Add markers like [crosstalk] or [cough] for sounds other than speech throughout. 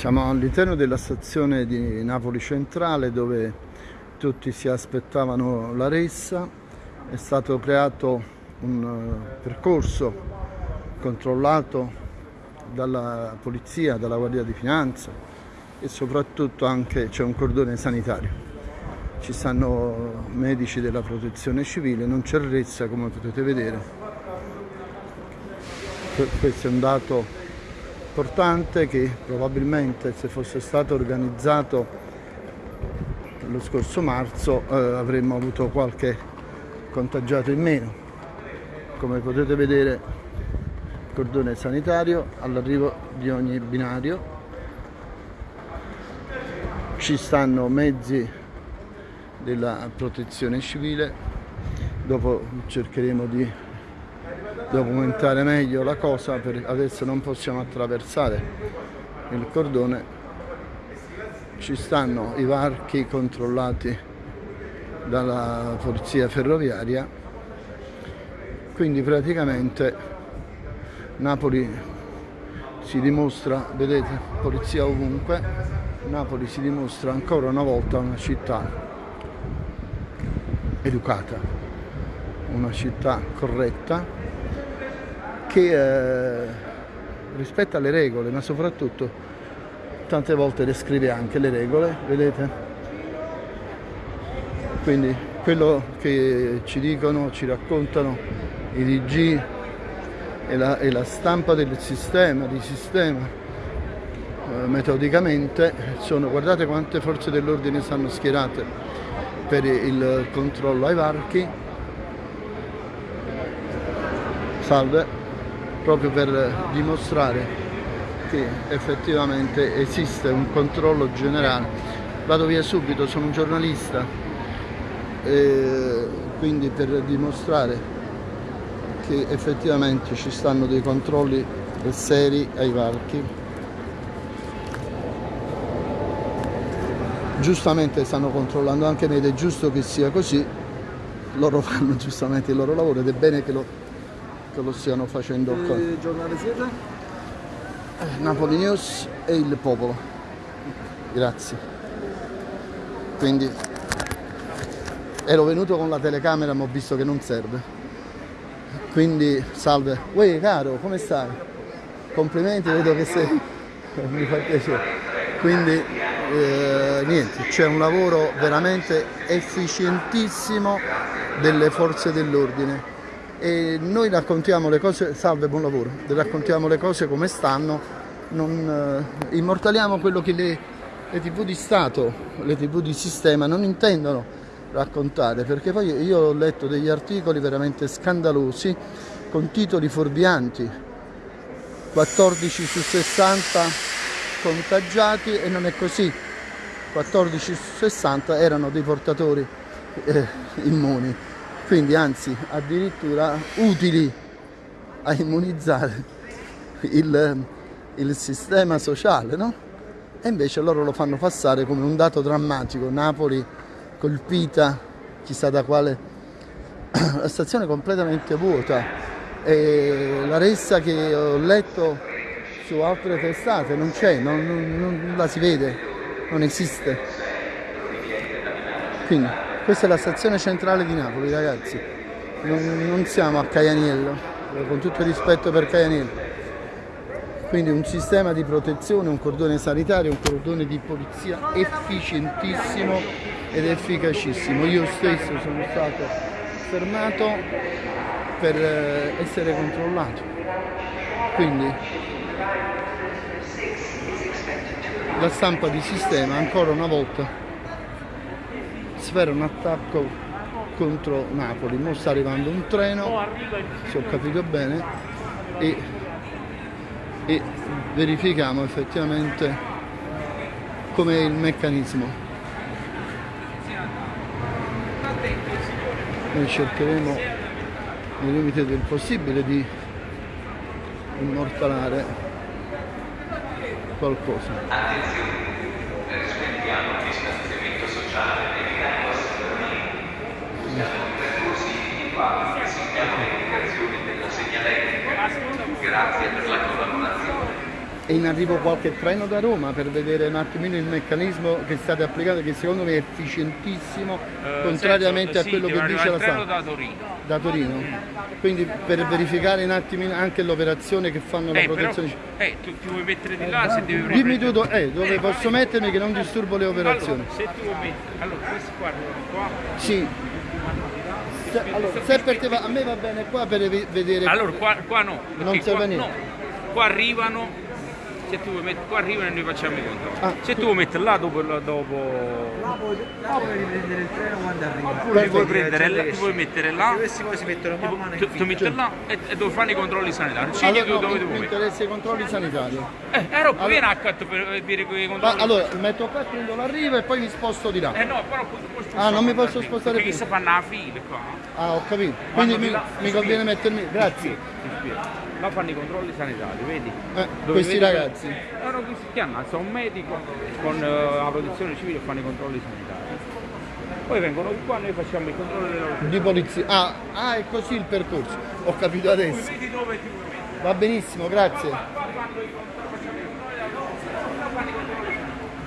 Siamo all'interno della stazione di Napoli Centrale dove tutti si aspettavano la ressa. È stato creato un eh, percorso controllato dalla polizia, dalla Guardia di Finanza e soprattutto anche c'è un cordone sanitario. Ci stanno medici della protezione civile, non c'è ressa come potete vedere. Questo è un dato importante che probabilmente se fosse stato organizzato lo scorso marzo eh, avremmo avuto qualche contagiato in meno. Come potete vedere cordone sanitario all'arrivo di ogni binario ci stanno mezzi della protezione civile dopo cercheremo di documentare meglio la cosa per adesso non possiamo attraversare il cordone. Ci stanno i varchi controllati dalla polizia ferroviaria. Quindi praticamente Napoli si dimostra vedete polizia ovunque. Napoli si dimostra ancora una volta una città educata una città corretta che eh, rispetta le regole, ma soprattutto tante volte le scrive anche le regole, vedete? Quindi quello che ci dicono, ci raccontano i DG e la, e la stampa del sistema, di sistema, eh, metodicamente, sono, guardate quante forze dell'ordine stanno schierate per il controllo ai varchi. Salve proprio per dimostrare che effettivamente esiste un controllo generale. Vado via subito, sono un giornalista, quindi per dimostrare che effettivamente ci stanno dei controlli seri ai varchi. Giustamente stanno controllando anche me ed è giusto che sia così, loro [laughs] fanno giustamente il loro lavoro ed è bene che lo che lo stiano facendo qua. Che giornale siete? Eh, Napoli News e il popolo. Grazie. Quindi ero venuto con la telecamera ma ho visto che non serve. Quindi salve. Uè caro, come stai? Complimenti, vedo che sei. [laughs] Mi fa piacere. Quindi eh, niente, c'è un lavoro veramente efficientissimo delle forze dell'ordine e noi raccontiamo le cose, salve, buon lavoro, raccontiamo le cose come stanno, non, eh, immortaliamo quello che le, le tv di Stato, le tv di sistema non intendono raccontare, perché poi io ho letto degli articoli veramente scandalosi con titoli fuorvianti, 14 su 60 contagiati e non è così, 14 su 60 erano dei portatori eh, immuni quindi anzi addirittura utili a immunizzare il, il sistema sociale, no? E invece loro lo fanno passare come un dato drammatico, Napoli colpita chissà da quale, [clears throat] la stazione completamente vuota e la ressa che ho letto su altre testate non c'è, non, non, non la si vede, non esiste. Quindi questa è la stazione centrale di Napoli, ragazzi. Non, non siamo a Caianiello, con tutto il rispetto per Caianiello. Quindi un sistema di protezione, un cordone sanitario, un cordone di polizia efficientissimo ed efficacissimo. Io stesso sono stato fermato per eh, essere controllato. Quindi la stampa di sistema ancora una volta sfera un attacco contro Napoli. Ora sta arrivando un treno, se ho capito bene, e, e verifichiamo effettivamente com'è il meccanismo. Noi cercheremo nei limiti del possibile di immortalare qualcosa. Rispettiamo il distanziamento sociale individuali che seguiamo le indicazioni della segnaletica. Grazie per la collaborazione. è in arrivo qualche treno da Roma per vedere un attimino il meccanismo che state applicando, che secondo me è efficientissimo, Eh, contrariamente senso, a quello sì, che dice la treno da Torino. Da Torino? Quindi per verificare un attimino anche l'operazione che fanno la Eh, però, protezione civile. eh, tu ti vuoi mettere di là se devi Dimmi tu do- eh, dove posso mettermi che non disturbo le operazioni. Allora, se tu vuoi mettere, allora questi qua qua. Sì. Se, allora, se per te va, a me va bene qua per ve- vedere. Allora qua, qua no. perché Non serve qua, niente. no. Qua arrivano, se tu vuoi mettere, qua arrivano e noi facciamo i controlli. Ah, se tu vuoi mettere là dopo, dopo Là puoi, là puoi riprendere il treno quando arriva. oppure ti vuoi prendere là, ti vuoi mettere là, Questi poi si mettono man mano tu, metti là e, e dove fanno i controlli sanitari. Scegli allora, tu no, dove mi, ti mi interessa i controlli sanitari. Eh, eh, Rob, vieni a per dire quei Ma controlli. allora metto qua, prendo l'arrivo e poi mi sposto di là. Eh no, però puoi, puoi Ah, non mi posso spostare spostare Perché più. si fanno la fila qua. Ah, ho capito. Quindi mi, là, mi ti conviene spiego. mettermi. Grazie. Là fanno i controlli sanitari, vedi? Eh, questi vedi- ragazzi. No, no, questi chiamano, alza un medico con eh, la protezione civile e fanno i controlli sanitari. Poi vengono qua e noi facciamo i controlli della Di polizia. Ah, ah, è così il percorso. Ho capito adesso. Va benissimo, grazie.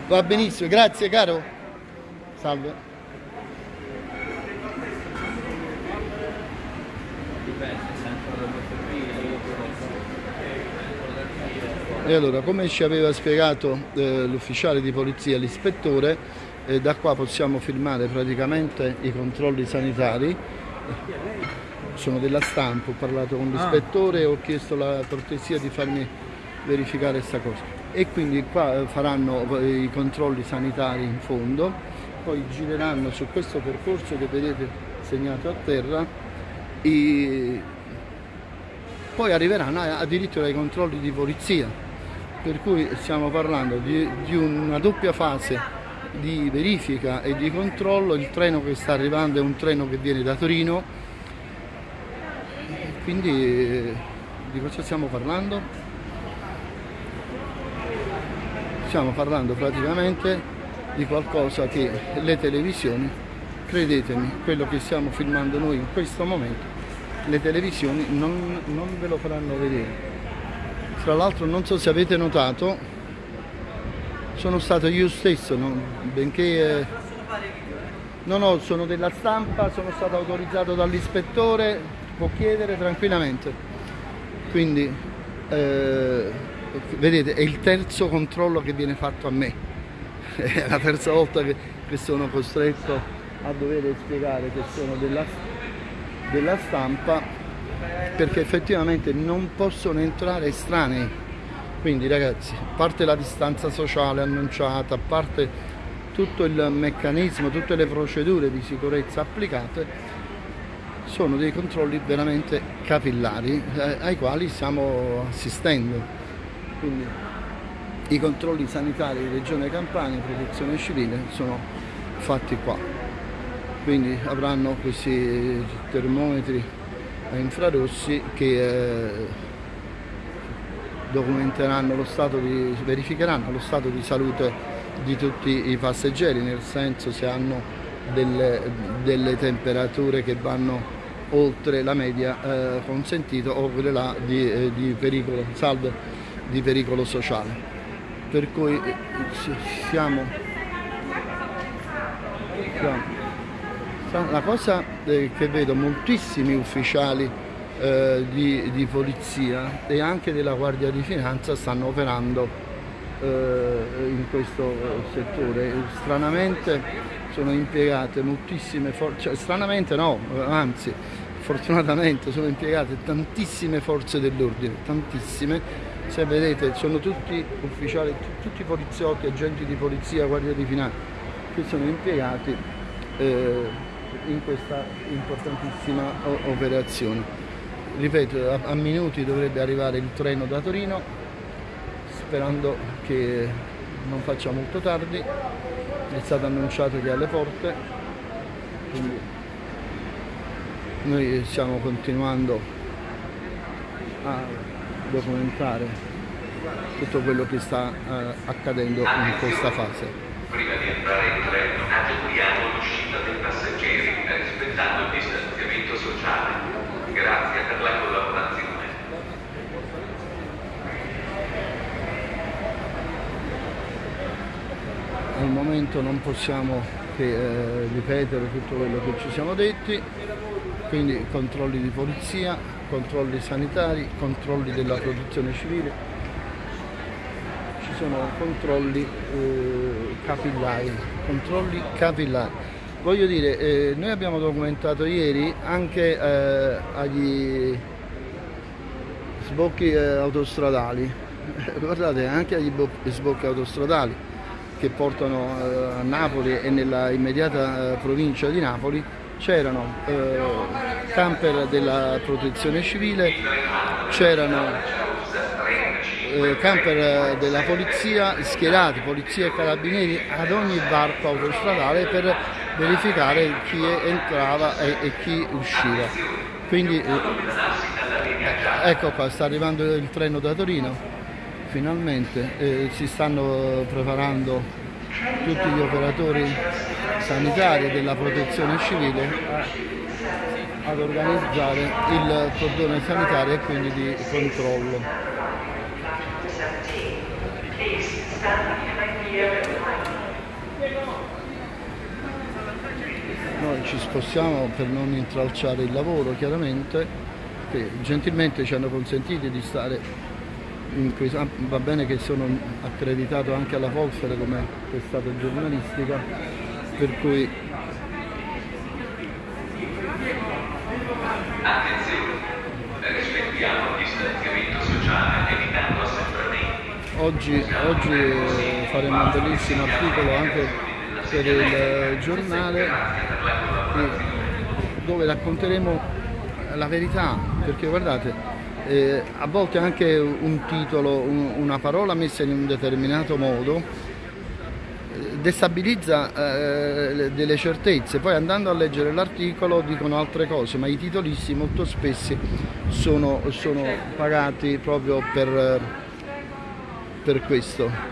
Va benissimo, grazie caro. Salve. E allora, come ci aveva spiegato eh, l'ufficiale di polizia, l'ispettore, eh, da qua possiamo filmare praticamente i controlli sanitari. Sono della stampa, ho parlato con l'ispettore e ho chiesto la cortesia di farmi verificare questa cosa. E quindi qua eh, faranno eh, i controlli sanitari in fondo, poi gireranno su questo percorso che vedete segnato a terra i- poi arriveranno addirittura ai controlli di polizia, per cui stiamo parlando di, di una doppia fase di verifica e di controllo, il treno che sta arrivando è un treno che viene da Torino, quindi eh, di cosa stiamo parlando? Stiamo parlando praticamente di qualcosa che le televisioni, credetemi, quello che stiamo filmando noi in questo momento, le televisioni non, non ve lo faranno vedere. Tra l'altro non so se avete notato, sono stato io stesso, non- benché eh, no, no, sono della stampa, sono stato autorizzato dall'ispettore, può chiedere tranquillamente. Quindi, eh, vedete, è il terzo controllo che viene fatto a me. [laughs] È la terza volta che, che sono costretto a dover spiegare che sono della, della stampa perché effettivamente non possono entrare estranei. Quindi ragazzi, a parte la distanza sociale annunciata, a parte tutto il meccanismo, tutte le procedure di sicurezza applicate, sono dei controlli veramente capillari eh, ai quali stiamo assistendo. Quindi i controlli sanitari di Regione Campania, Protezione Civile sono fatti qua. Quindi avranno questi termometri a infrarossi che eh, documenteranno lo stato di, verificheranno lo stato di salute di tutti i passeggeri, nel senso se hanno delle, delle temperature che vanno oltre la media eh, consentita o quelle là di, eh, di pericolo, salve, di pericolo sociale. Per cui eh, si- siamo, siamo La cosa eh, che vedo moltissimi ufficiali eh, di, di polizia e anche della Guardia di Finanza stanno operando eh, in questo eh, settore. Stranamente sono impiegate moltissime forze, cioè, stranamente no, anzi fortunatamente sono impiegate tantissime forze dell'ordine, tantissime. Se vedete sono tutti ufficiali, tu- tutti poliziotti, agenti di polizia, Guardia di Finanza che sono impiegati eh, in questa importantissima operazione. Ripeto, a, a minuti dovrebbe arrivare il treno da Torino, sperando che non faccia molto tardi. È stato annunciato che è alle porte, quindi noi stiamo continuando a documentare tutto quello che sta eh, accadendo in questa fase. Prima di entrare in treno, rispettando il distanziamento sociale. Grazie per la collaborazione. Al momento non possiamo che eh, ripetere tutto quello che ci siamo detti, quindi controlli di polizia, controlli sanitari, controlli della protezione civile, ci sono controlli eh, capillari, controlli capillari. Voglio dire, eh, noi abbiamo documentato ieri anche eh, agli sbocchi eh, autostradali, [laughs] guardate anche agli bo- sbocchi autostradali che portano eh, a Napoli e nella immediata eh, provincia di Napoli c'erano eh, camper della protezione civile, c'erano camper della polizia schierati, polizia e carabinieri ad ogni varco autostradale per verificare chi entrava e, e chi usciva. Quindi eh, ecco qua, sta arrivando il treno da Torino, finalmente eh, si stanno preparando tutti gli operatori sanitari della protezione civile ad organizzare il cordone sanitario e quindi di controllo. Noi ci spostiamo per non intralciare il lavoro chiaramente, che gentilmente ci hanno consentito di stare in questa, va bene che sono accreditato anche alla Volkswagen come testata giornalistica, per cui oggi, oggi faremo un bellissimo articolo anche per il giornale dove racconteremo la verità, perché guardate, eh, a volte anche un titolo, un- una parola messa in un determinato modo eh, destabilizza eh, le- delle certezze, poi andando a leggere l'articolo dicono altre cose, ma i titolisti molto spesso sono, sono pagati proprio per, per questo.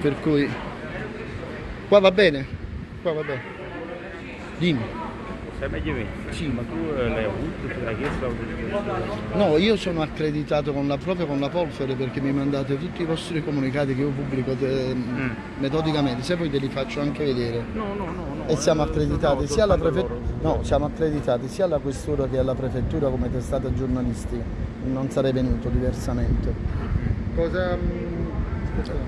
Per cui qua va bene, qua va bene. Dimmi. Sì. Ma tu eh, l'hai avuto, te l'hai chiesto? No, io sono accreditato con la, proprio con la Polfere perché mi mandate tutti i vostri comunicati che io pubblico te- metodicamente, se poi te li faccio anche vedere. No, no, no. no E siamo eh, accreditati no, sia alla prefettura, no, siamo accreditati sia alla questura che alla prefettura come testata giornalistica. Non sarei venuto diversamente. Cosa...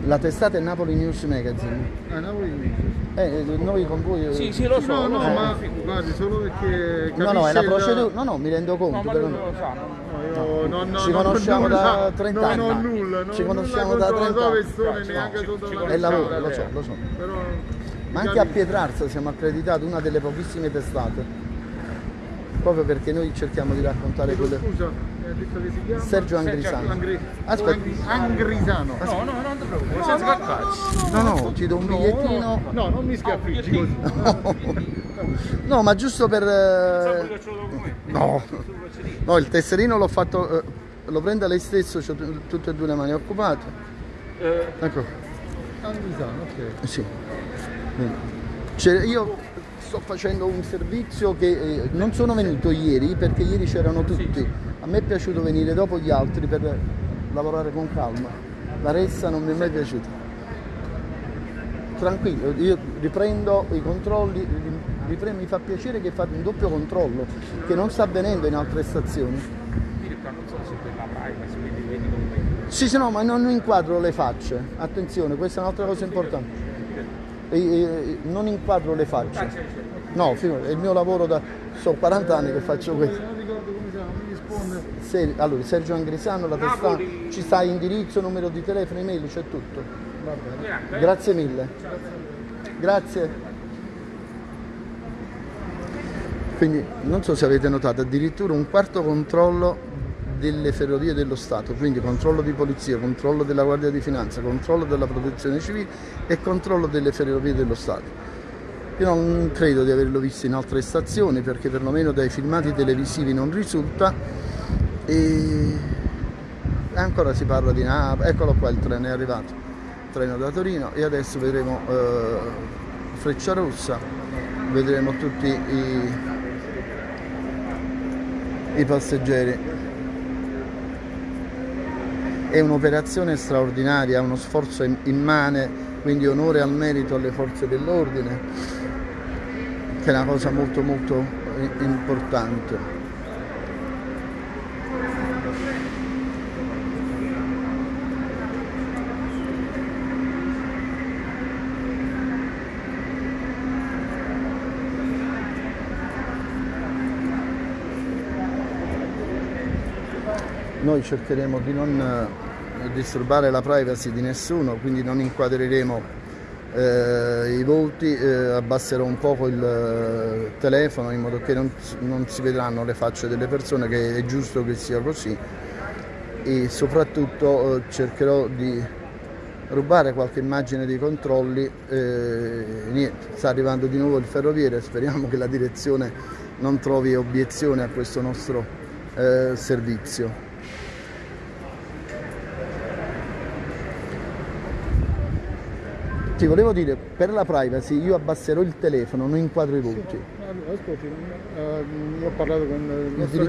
La testata è Napoli News Magazine. A Napoli invece. Eh, noi con voi. eh, Sì, sì, lo so. No, no, ma figurati. guardi, solo perché No, no, è il- procedura. No, no, mi rendo conto. No, ma però lui no. lo sa. non- No, io no, no, Ci non conosciamo da nulla, 30 non anni. ho nulla, non Ci conosciamo nulla da contro 30 la anni. sua persona, Ci- neanche sotto la lo so, lo so. Però, Ma anche a Pietrarsa siamo accreditati, una delle pochissime testate. Proprio perché noi cerchiamo di raccontare quelle. Scusa, mi ha detto che si chiama? Sergio Angrisano. Angri- Aspetta. Angri- Angrisano. No, no, non ti preoccupare, senza calcarci. No, no, ti do un bigliettino. No, non mi schiaffeggi così. No, ma giusto per. Eh? No, no, il tesserino l'ho fatto. eh, Lo prenda lei stesso, ho tutte e due le mani occupate. Eh, Ecco, Angrisano, ok. sì. Io sto facendo un servizio che eh, non sono venuto ieri perché ieri c'erano tutti. A me è piaciuto venire dopo gli altri per lavorare con calma. La ressa non mi è mai piaciuta. Tranquillo, io riprendo i controlli, ripre- mi fa piacere che fate un doppio controllo che non sta avvenendo in altre stazioni. Sì, sì, no, ma non inquadro le facce. Attenzione, questa è un'altra cosa importante. E- e- non inquadro le facce. No, è il mio lavoro da... So 40 anni che faccio questo. Non ricordo come si chiama, mi risponde. Se- allora, Sergio Angrisano, la testa, ci sta indirizzo, numero di telefono, email, c'è tutto. Va bene. Grazie. Grazie mille. Grazie. Quindi non so se avete notato, addirittura un quarto controllo delle ferrovie dello Stato, quindi controllo di polizia, controllo della Guardia di Finanza, controllo della protezione civile e controllo delle ferrovie dello Stato. Io non credo di averlo visto in altre stazioni perché perlomeno dai filmati televisivi non risulta e ancora si parla di Napoli, eccolo qua il treno è arrivato, il treno da Torino e adesso vedremo eh, Freccia Rossa, vedremo tutti i, i passeggeri. È un'operazione straordinaria, uno sforzo im- immane, quindi onore al merito alle forze dell'ordine, che è una cosa molto molto i- importante. Noi cercheremo di non eh, disturbare la privacy di nessuno, quindi non inquadreremo eh, i volti, eh, abbasserò un poco il eh, telefono in modo che non, non si vedranno le facce delle persone, che è giusto che sia così e soprattutto eh, cercherò di rubare qualche immagine dei controlli. eh, niente, sta arrivando di nuovo il ferroviere, speriamo che la direzione non trovi obiezione a questo nostro eh, servizio. Ti volevo dire, per la privacy io abbasserò il telefono, non inquadro i volti. Ascolti, eh, ho parlato con il nostro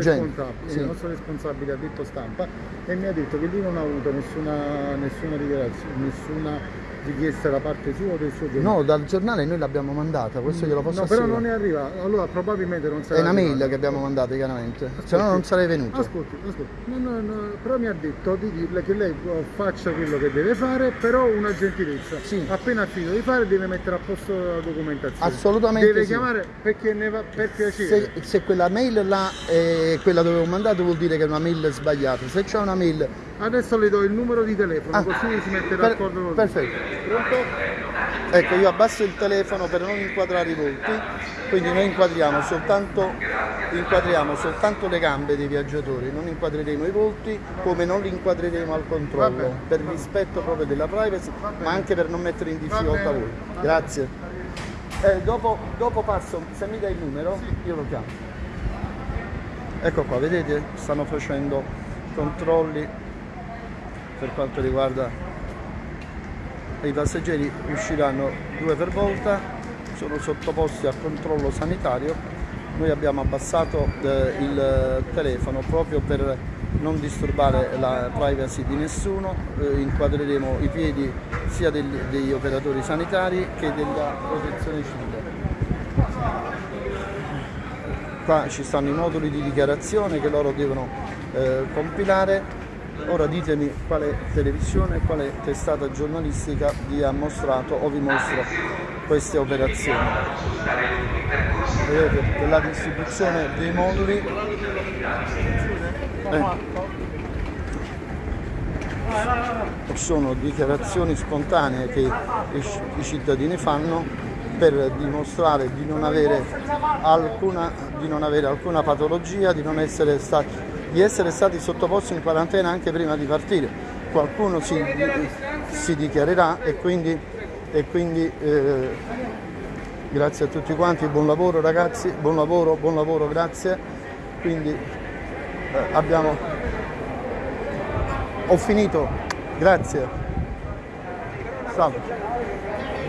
sì. il nostro responsabile ha detto stampa e mi ha detto che lui non ha avuto nessuna, nessuna dichiarazione, nessuna richiesta da parte sua o del suo giornale. No, dal giornale noi l'abbiamo mandata, questo glielo posso No, però assicurare. non è arrivato, allora probabilmente non sarà È una mail arrivato. che abbiamo mandato chiaramente, se no non sarei venuto. Ascolti, ascolti, no, no, no, però mi ha detto di dirle che lei eh, faccia quello che deve fare, però una gentilezza. Sì. Appena finito di fare deve mettere a posto la documentazione. Assolutamente Deve sì. chiamare perché ne va per piacere. Se, se quella mail là è quella dove ho mandato vuol dire che è una mail sbagliata. Se c'è una mail Adesso le do il numero di telefono, Ah, così si mette per- d'accordo con lui. perfetto. Pronto? Ecco, io abbasso il telefono per non inquadrare i volti, quindi noi inquadriamo soltanto, inquadriamo soltanto le gambe dei viaggiatori, non inquadreremo i volti come non li inquadreremo al controllo, bene. per rispetto proprio della privacy, ma anche per non mettere in difficoltà voi. Grazie. Eh, dopo, dopo passo, se mi dai il numero, io lo chiamo. Ecco qua, vedete? Stanno facendo controlli per quanto riguarda i passeggeri usciranno due per volta, sono sottoposti a controllo sanitario. Noi abbiamo abbassato eh, il telefono proprio per non disturbare la privacy di nessuno, Eh, inquadreremo i piedi sia degli, degli operatori sanitari che della protezione civile. Qua ci stanno i moduli di dichiarazione che loro devono eh, compilare. Ora ditemi quale televisione, quale testata giornalistica vi ha mostrato o vi mostra queste operazioni. Vedete che la distribuzione dei moduli eh, sono dichiarazioni spontanee che i ci- i cittadini fanno per dimostrare di non avere alcuna, di non avere alcuna patologia, di, non essere stati, di essere stati sottoposti in quarantena anche prima di partire. Qualcuno si, si dichiarerà e quindi, e quindi eh, grazie a tutti quanti, buon lavoro ragazzi, buon lavoro, buon lavoro, grazie. Quindi eh, abbiamo... Ho finito, grazie. Salve.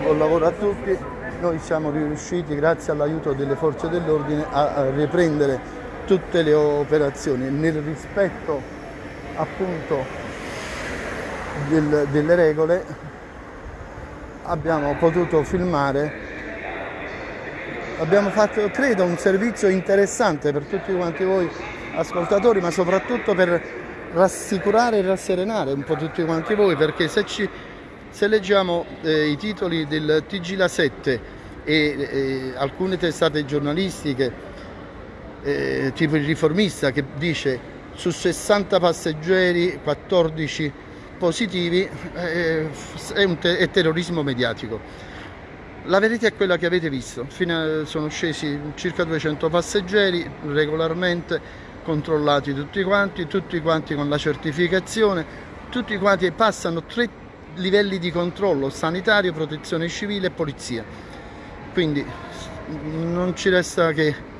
Buon lavoro a tutti. Noi siamo riusciti, grazie all'aiuto delle forze dell'ordine, a, riprendere tutte le operazioni nel rispetto appunto del- delle regole. Abbiamo potuto filmare, abbiamo fatto credo un servizio interessante per tutti quanti voi ascoltatori, ma soprattutto per rassicurare e rasserenare un po' tutti quanti voi, perché se ci se leggiamo eh, i titoli del TG La 7 e eh, alcune testate giornalistiche, eh, tipo il riformista che dice su 60 passeggeri 14 positivi, eh, è, un te- è terrorismo mediatico. La verità è quella che avete visto, a- sono scesi circa 200 passeggeri regolarmente controllati tutti quanti, tutti quanti con la certificazione, tutti quanti passano tre livelli di controllo sanitario, protezione civile e polizia. Quindi non ci resta che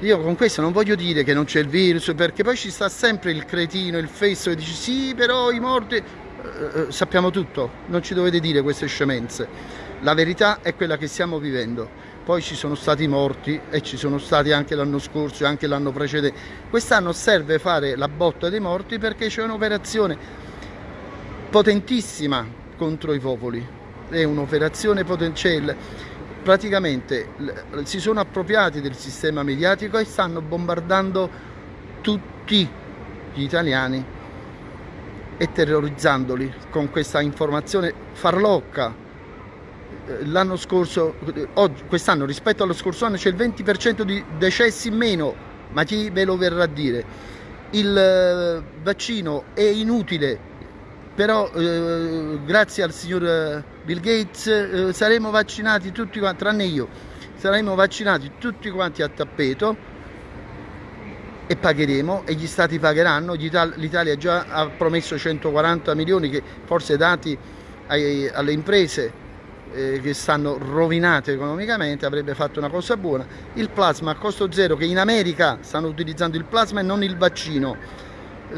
io con questo non voglio dire che non c'è il virus, perché poi ci sta sempre il cretino, il fesso che dice sì, però i morti. Eh, eh, sappiamo tutto, non ci dovete dire queste scemenze. La verità è quella che stiamo vivendo. Poi ci sono stati morti e ci sono stati anche l'anno scorso e anche l'anno precedente. Quest'anno serve fare la botta dei morti perché c'è un'operazione potentissima contro i popoli, è un'operazione potente, praticamente si sono appropriati del sistema mediatico e stanno bombardando tutti gli italiani e terrorizzandoli con questa informazione farlocca. Eh, L'anno scorso, eh, quest'anno rispetto allo scorso anno c'è il 20% di decessi in meno, ma chi ve lo verrà a dire? Il eh, vaccino è inutile, però eh, grazie al signor Bill Gates eh, saremo vaccinati tutti quanti, tranne io, saremo vaccinati tutti quanti a tappeto e pagheremo e gli stati pagheranno, l'Italia già ha promesso 140 milioni che forse dati ai- alle imprese eh, che stanno rovinate economicamente avrebbe fatto una cosa buona. Il plasma a costo zero che in America stanno utilizzando il plasma e non il vaccino.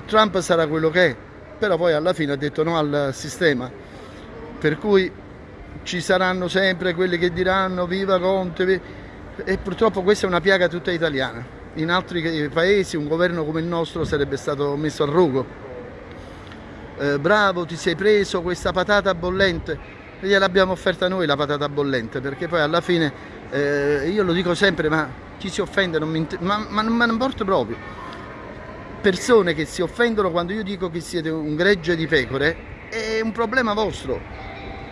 Trump sarà quello che è, però poi alla fine ha detto no al sistema. Per cui ci saranno sempre quelli che diranno viva Conte vi-". e purtroppo questa è una piaga tutta italiana. In altri paesi un governo come il nostro sarebbe stato messo al rogo. Eh, bravo, ti sei preso questa patata bollente. Gliel'abbiamo offerta noi la patata bollente, perché poi alla fine, eh, io lo dico sempre, ma chi si offende non mi inter- ma, ma non importa proprio. Persone che si offendono quando io dico che siete un gregge di pecore, è un problema vostro.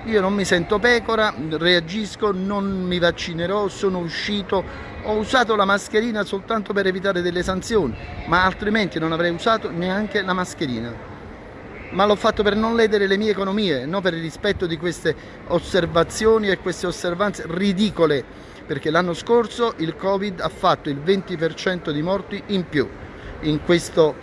Io non mi sento pecora, reagisco, non mi vaccinerò, sono uscito, ho usato la mascherina soltanto per evitare delle sanzioni, ma altrimenti non avrei usato neanche la mascherina ma l'ho fatto per non ledere le mie economie, non per il rispetto di queste osservazioni e queste osservanze ridicole, perché l'anno scorso il Covid ha fatto il 20% di morti in più. In questo,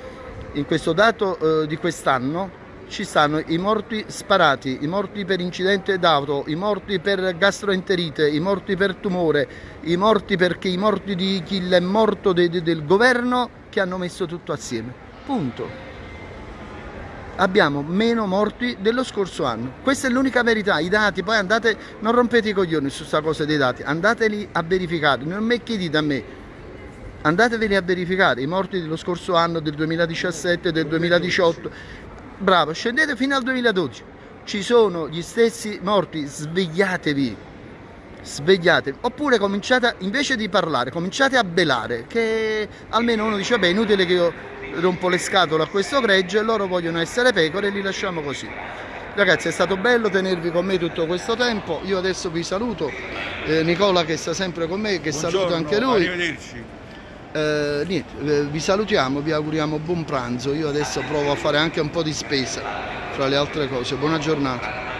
in questo dato eh, di quest'anno ci stanno i morti sparati, i morti per incidente d'auto, i morti per gastroenterite, i morti per tumore, i morti perché i morti di chi è morto de- de- del governo che hanno messo tutto assieme. Punto. Abbiamo meno morti dello scorso anno. Questa è l'unica verità, i dati, poi andate, non rompete i coglioni su questa cosa dei dati, andateli a verificare, non me chiedete a me, andateveli a verificare. I morti dello scorso anno, del 2017, del 2018, bravo, scendete fino al 2012, ci sono gli stessi morti, svegliatevi, svegliatevi, oppure cominciate, invece di parlare, cominciate a belare, che almeno uno dice, vabbè, è inutile che io rompo le scatole a questo gregge, loro vogliono essere pecore e li lasciamo così. Ragazzi è stato bello tenervi con me tutto questo tempo, io adesso vi saluto, eh, Nicola che sta sempre con me, che saluto anche lui. Arrivederci. Eh, niente, eh, vi salutiamo, vi auguriamo buon pranzo, io adesso provo a fare anche un po' di spesa fra le altre cose, buona giornata.